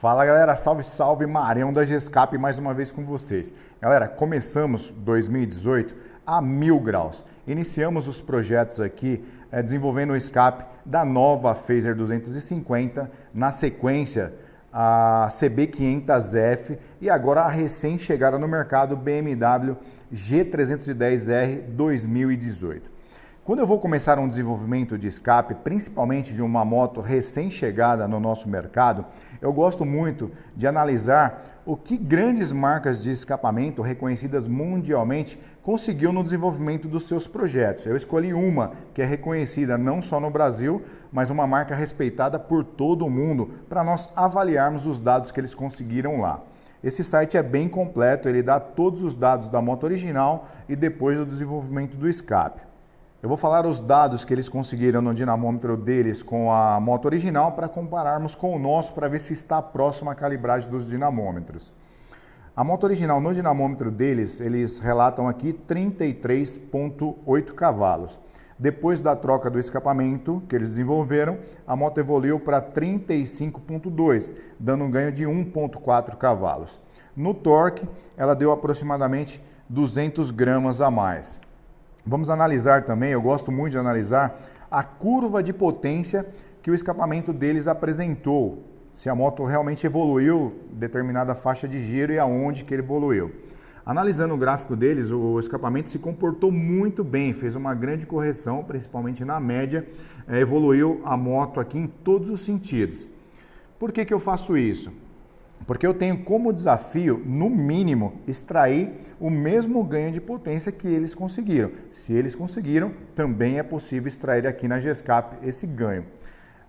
Fala galera, salve salve, Marião da Gescap mais uma vez com vocês. Galera, começamos 2018 a mil graus. Iniciamos os projetos aqui é, desenvolvendo o escape da nova Phaser 250, na sequência a CB500F e agora a recém-chegada no mercado BMW G310R 2018. Quando eu vou começar um desenvolvimento de escape, principalmente de uma moto recém-chegada no nosso mercado, eu gosto muito de analisar o que grandes marcas de escapamento reconhecidas mundialmente conseguiu no desenvolvimento dos seus projetos. Eu escolhi uma que é reconhecida não só no Brasil, mas uma marca respeitada por todo o mundo, para nós avaliarmos os dados que eles conseguiram lá. Esse site é bem completo, ele dá todos os dados da moto original e depois do desenvolvimento do escape. Eu vou falar os dados que eles conseguiram no dinamômetro deles com a moto original para compararmos com o nosso para ver se está próximo à calibragem dos dinamômetros. A moto original no dinamômetro deles, eles relatam aqui 33.8 cavalos. Depois da troca do escapamento que eles desenvolveram, a moto evoluiu para 35.2, dando um ganho de 1.4 cavalos. No torque, ela deu aproximadamente 200 gramas a mais. Vamos analisar também, eu gosto muito de analisar, a curva de potência que o escapamento deles apresentou. Se a moto realmente evoluiu determinada faixa de giro e aonde que ele evoluiu. Analisando o gráfico deles, o escapamento se comportou muito bem, fez uma grande correção, principalmente na média, é, evoluiu a moto aqui em todos os sentidos. Por que, que eu faço isso? Porque eu tenho como desafio, no mínimo, extrair o mesmo ganho de potência que eles conseguiram. Se eles conseguiram, também é possível extrair aqui na GESCAP esse ganho.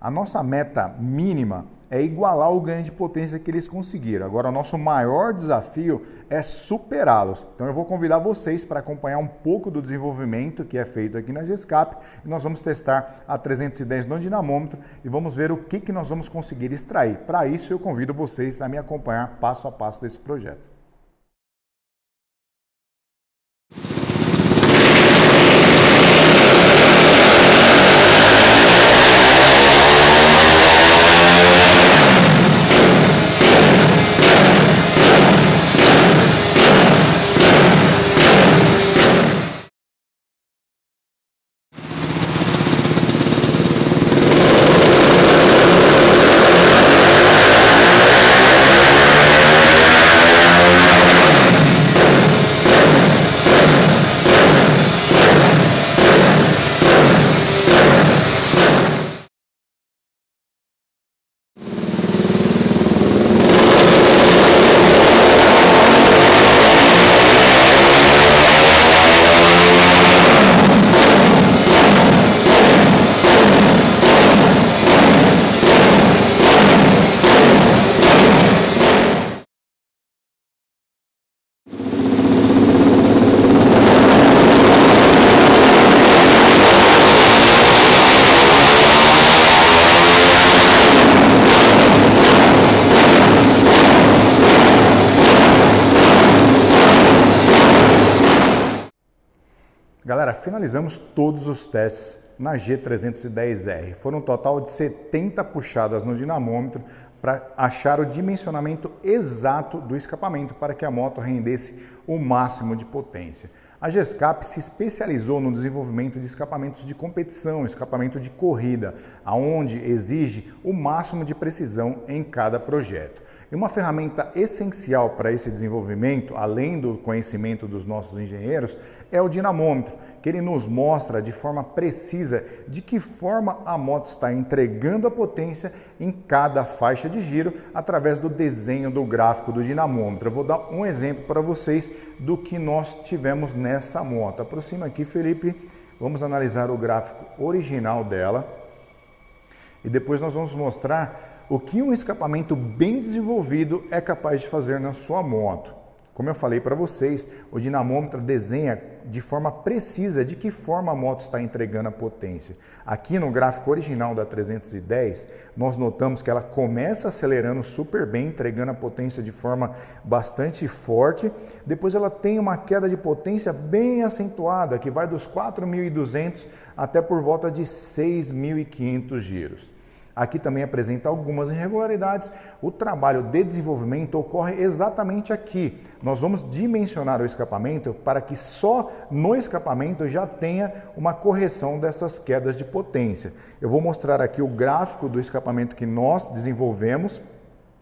A nossa meta mínima é igualar o ganho de potência que eles conseguiram. Agora, o nosso maior desafio é superá-los. Então, eu vou convidar vocês para acompanhar um pouco do desenvolvimento que é feito aqui na GESCAP e nós vamos testar a 310 no dinamômetro e vamos ver o que, que nós vamos conseguir extrair. Para isso, eu convido vocês a me acompanhar passo a passo desse projeto. Galera, finalizamos todos os testes na G310R. Foram um total de 70 puxadas no dinamômetro para achar o dimensionamento exato do escapamento para que a moto rendesse o máximo de potência. A GESCAP se especializou no desenvolvimento de escapamentos de competição, escapamento de corrida, aonde exige o máximo de precisão em cada projeto. E uma ferramenta essencial para esse desenvolvimento, além do conhecimento dos nossos engenheiros, é o dinamômetro, que ele nos mostra de forma precisa de que forma a moto está entregando a potência em cada faixa de giro através do desenho do gráfico do dinamômetro. Eu vou dar um exemplo para vocês do que nós tivemos nessa moto. Aproxima aqui, Felipe. Vamos analisar o gráfico original dela. E depois nós vamos mostrar o que um escapamento bem desenvolvido é capaz de fazer na sua moto. Como eu falei para vocês, o dinamômetro desenha de forma precisa de que forma a moto está entregando a potência. Aqui no gráfico original da 310, nós notamos que ela começa acelerando super bem, entregando a potência de forma bastante forte. Depois ela tem uma queda de potência bem acentuada, que vai dos 4.200 até por volta de 6.500 giros. Aqui também apresenta algumas irregularidades. O trabalho de desenvolvimento ocorre exatamente aqui. Nós vamos dimensionar o escapamento para que só no escapamento já tenha uma correção dessas quedas de potência. Eu vou mostrar aqui o gráfico do escapamento que nós desenvolvemos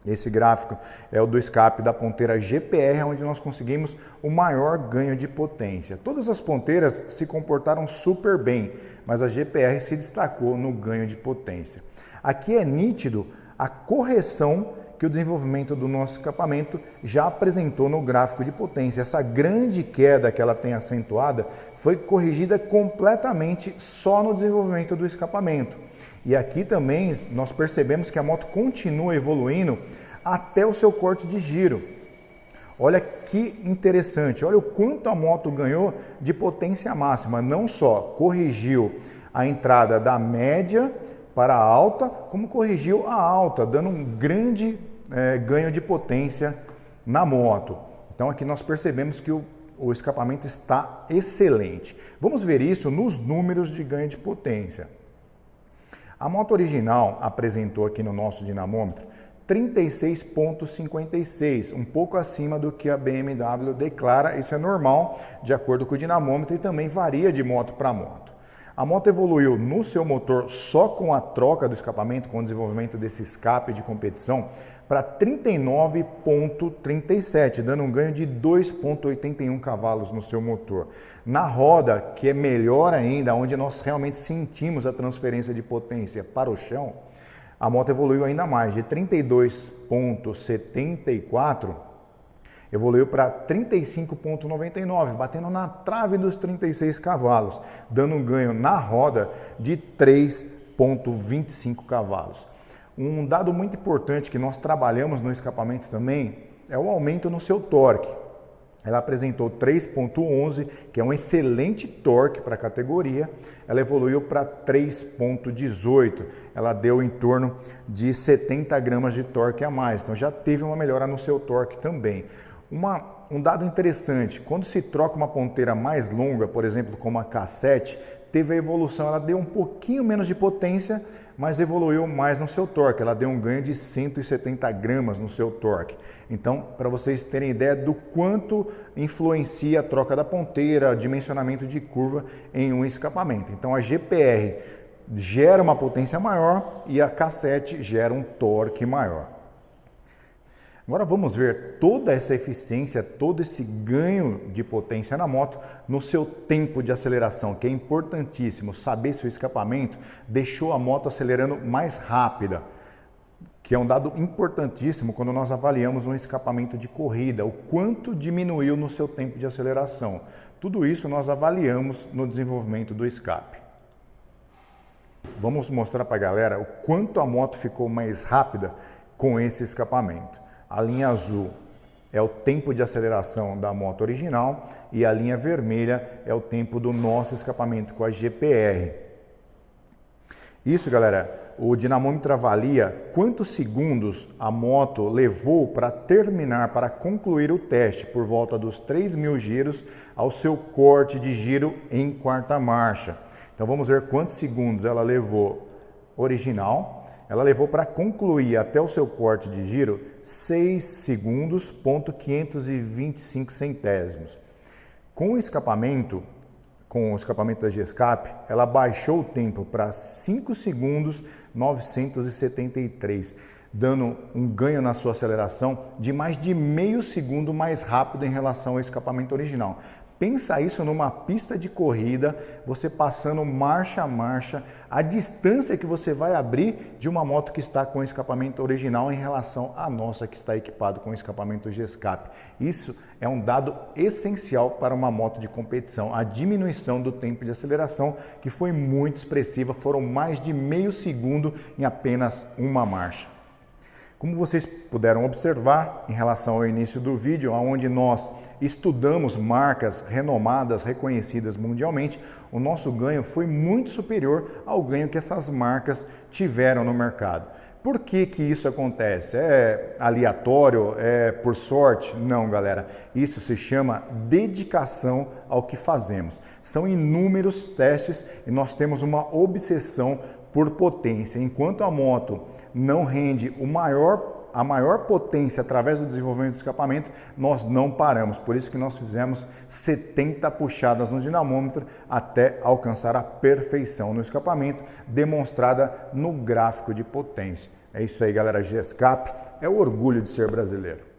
esse gráfico é o do escape da ponteira GPR, onde nós conseguimos o maior ganho de potência. Todas as ponteiras se comportaram super bem, mas a GPR se destacou no ganho de potência. Aqui é nítido a correção que o desenvolvimento do nosso escapamento já apresentou no gráfico de potência. Essa grande queda que ela tem acentuada foi corrigida completamente só no desenvolvimento do escapamento. E aqui também nós percebemos que a moto continua evoluindo até o seu corte de giro. Olha que interessante, olha o quanto a moto ganhou de potência máxima. Não só corrigiu a entrada da média para a alta, como corrigiu a alta, dando um grande é, ganho de potência na moto. Então aqui nós percebemos que o, o escapamento está excelente. Vamos ver isso nos números de ganho de potência. A moto original apresentou aqui no nosso dinamômetro 36,56, um pouco acima do que a BMW declara. Isso é normal, de acordo com o dinamômetro, e também varia de moto para moto. A moto evoluiu no seu motor só com a troca do escapamento, com o desenvolvimento desse escape de competição, para 39,37, dando um ganho de 2,81 cavalos no seu motor. Na roda, que é melhor ainda, onde nós realmente sentimos a transferência de potência para o chão, a moto evoluiu ainda mais, de 32,74 evoluiu para 35,99, batendo na trave dos 36 cavalos, dando um ganho na roda de 3,25 cavalos. Um dado muito importante que nós trabalhamos no escapamento também é o aumento no seu torque. Ela apresentou 3.11, que é um excelente torque para a categoria. Ela evoluiu para 3.18. Ela deu em torno de 70 gramas de torque a mais. Então já teve uma melhora no seu torque também. Uma, um dado interessante, quando se troca uma ponteira mais longa, por exemplo, como a K7, teve a evolução, ela deu um pouquinho menos de potência, mas evoluiu mais no seu torque. Ela deu um ganho de 170 gramas no seu torque. Então, para vocês terem ideia do quanto influencia a troca da ponteira, dimensionamento de curva em um escapamento. Então, a GPR gera uma potência maior e a K7 gera um torque maior. Agora vamos ver toda essa eficiência, todo esse ganho de potência na moto no seu tempo de aceleração, que é importantíssimo saber se o escapamento deixou a moto acelerando mais rápida, que é um dado importantíssimo quando nós avaliamos um escapamento de corrida, o quanto diminuiu no seu tempo de aceleração. Tudo isso nós avaliamos no desenvolvimento do escape. Vamos mostrar para a galera o quanto a moto ficou mais rápida com esse escapamento. A linha azul é o tempo de aceleração da moto original e a linha vermelha é o tempo do nosso escapamento com a GPR. Isso, galera, o dinamômetro avalia quantos segundos a moto levou para terminar, para concluir o teste, por volta dos 3 mil giros ao seu corte de giro em quarta marcha. Então vamos ver quantos segundos ela levou original ela levou para concluir até o seu corte de giro 6 segundos, ponto 525 centésimos. Com o escapamento, com o escapamento da G-Escape, ela baixou o tempo para 5 segundos 973, dando um ganho na sua aceleração de mais de meio segundo mais rápido em relação ao escapamento original. Pensa isso numa pista de corrida, você passando marcha a marcha, a distância que você vai abrir de uma moto que está com escapamento original em relação à nossa que está equipado com escapamento G-Escape. Isso é um dado essencial para uma moto de competição, a diminuição do tempo de aceleração que foi muito expressiva, foram mais de meio segundo em apenas uma marcha. Como vocês puderam observar em relação ao início do vídeo, onde nós estudamos marcas renomadas, reconhecidas mundialmente, o nosso ganho foi muito superior ao ganho que essas marcas tiveram no mercado. Por que, que isso acontece? É aleatório? É por sorte? Não, galera. Isso se chama dedicação ao que fazemos. São inúmeros testes e nós temos uma obsessão por potência. Enquanto a moto não rende o maior a maior potência através do desenvolvimento do escapamento, nós não paramos. Por isso que nós fizemos 70 puxadas no dinamômetro até alcançar a perfeição no escapamento, demonstrada no gráfico de potência. É isso aí, galera. G-Escape é o orgulho de ser brasileiro.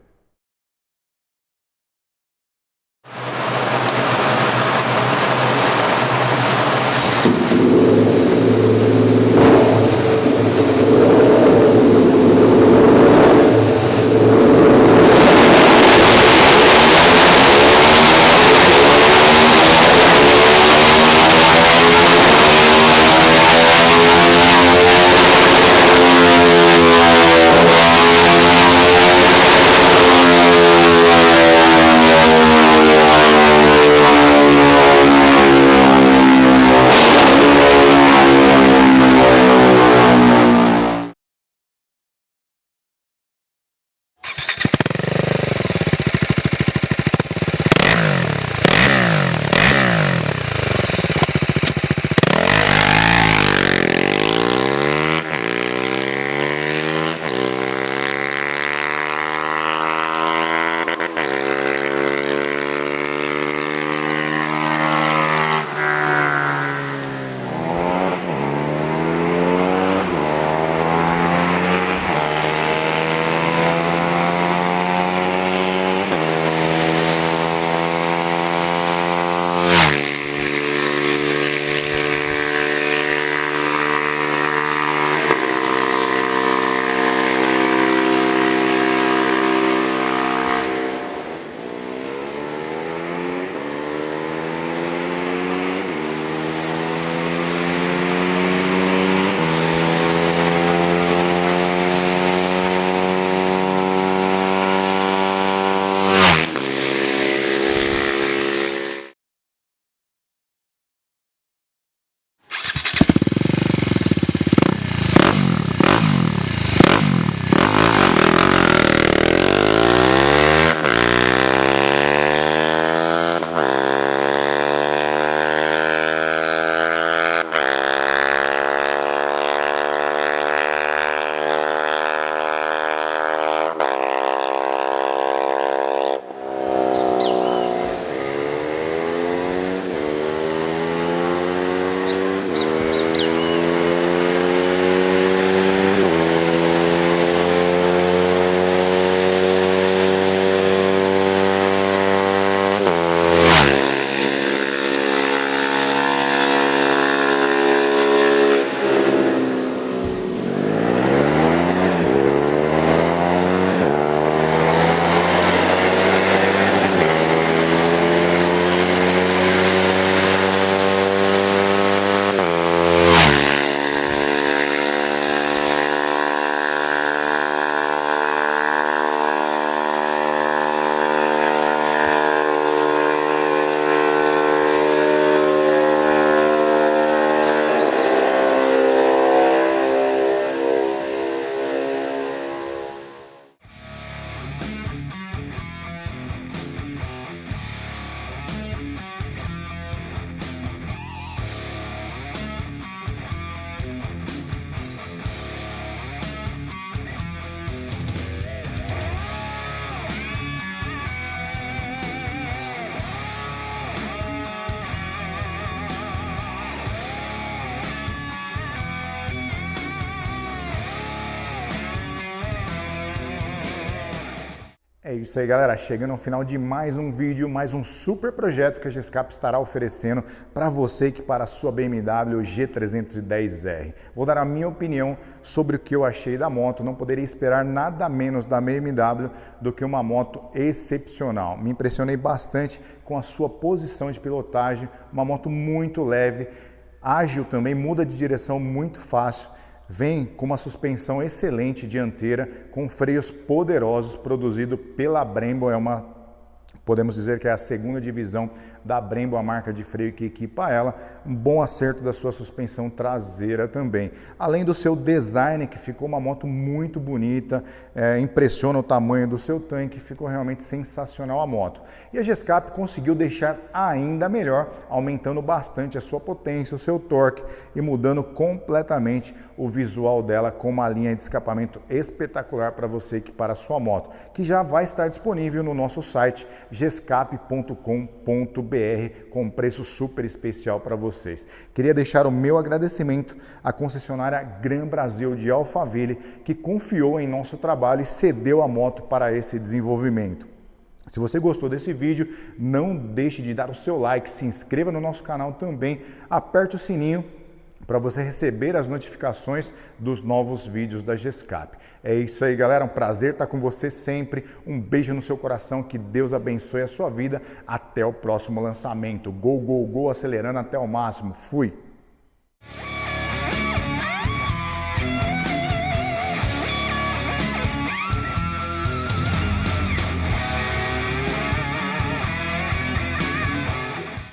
É isso aí, galera. Chegando ao final de mais um vídeo, mais um super projeto que a Gescap estará oferecendo para você que para a sua BMW G310R. Vou dar a minha opinião sobre o que eu achei da moto. Não poderia esperar nada menos da BMW do que uma moto excepcional. Me impressionei bastante com a sua posição de pilotagem, uma moto muito leve, ágil também, muda de direção muito fácil Vem com uma suspensão excelente dianteira, com freios poderosos, produzido pela Brembo, é uma, podemos dizer que é a segunda divisão da Brembo, a marca de freio que equipa ela, um bom acerto da sua suspensão traseira também. Além do seu design, que ficou uma moto muito bonita, é, impressiona o tamanho do seu tanque, ficou realmente sensacional a moto. E a Gescap conseguiu deixar ainda melhor, aumentando bastante a sua potência, o seu torque e mudando completamente o visual dela com uma linha de escapamento espetacular para você equipar a sua moto, que já vai estar disponível no nosso site gescape.com.br com preço super especial para vocês. Queria deixar o meu agradecimento à concessionária Gran Brasil de Alphaville, que confiou em nosso trabalho e cedeu a moto para esse desenvolvimento. Se você gostou desse vídeo, não deixe de dar o seu like, se inscreva no nosso canal também, aperte o sininho para você receber as notificações dos novos vídeos da GESCAP. É isso aí, galera. Um prazer estar com você sempre. Um beijo no seu coração. Que Deus abençoe a sua vida. Até o próximo lançamento. Go, go, go, acelerando até o máximo. Fui!